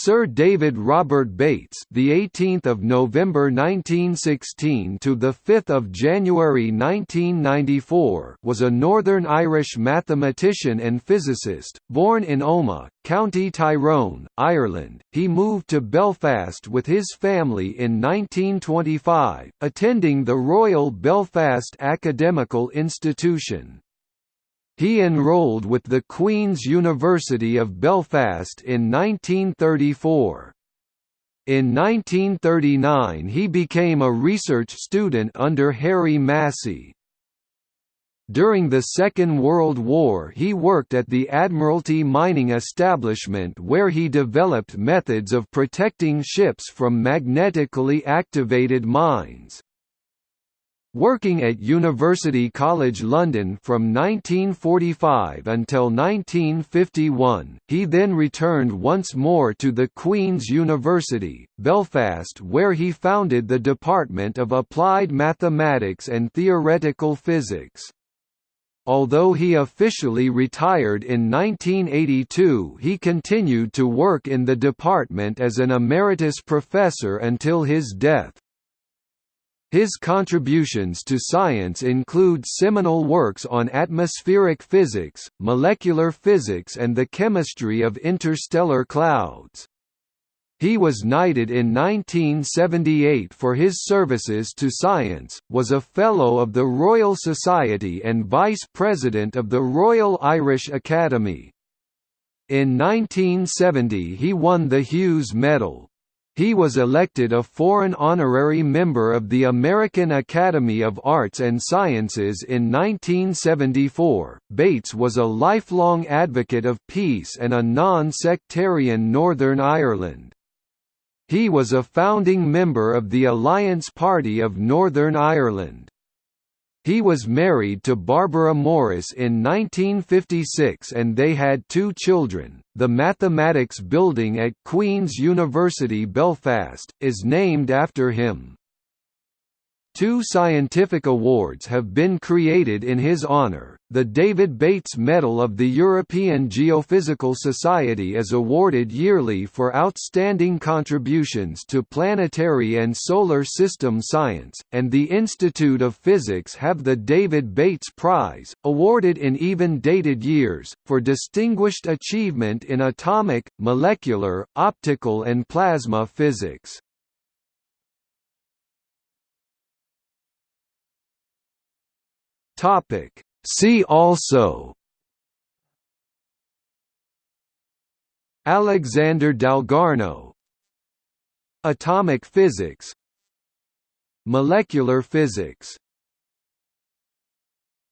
Sir David Robert Bates, the 18th of November 1916 to the 5th of January 1994, was a Northern Irish mathematician and physicist, born in Omagh, County Tyrone, Ireland. He moved to Belfast with his family in 1925, attending the Royal Belfast Academical Institution. He enrolled with the Queen's University of Belfast in 1934. In 1939 he became a research student under Harry Massey. During the Second World War he worked at the Admiralty mining establishment where he developed methods of protecting ships from magnetically activated mines. Working at University College London from 1945 until 1951, he then returned once more to the Queen's University, Belfast where he founded the Department of Applied Mathematics and Theoretical Physics. Although he officially retired in 1982 he continued to work in the department as an emeritus professor until his death. His contributions to science include seminal works on atmospheric physics, molecular physics and the chemistry of interstellar clouds. He was knighted in 1978 for his services to science, was a Fellow of the Royal Society and Vice President of the Royal Irish Academy. In 1970 he won the Hughes Medal. He was elected a foreign honorary member of the American Academy of Arts and Sciences in 1974. Bates was a lifelong advocate of peace and a non sectarian Northern Ireland. He was a founding member of the Alliance Party of Northern Ireland. He was married to Barbara Morris in 1956 and they had two children. The Mathematics Building at Queen's University Belfast is named after him. Two scientific awards have been created in his honor. The David Bates Medal of the European Geophysical Society is awarded yearly for outstanding contributions to planetary and solar system science, and the Institute of Physics have the David Bates Prize, awarded in even-dated years, for distinguished achievement in atomic, molecular, optical and plasma physics. Topic. See also Alexander Dalgarno Atomic physics Molecular physics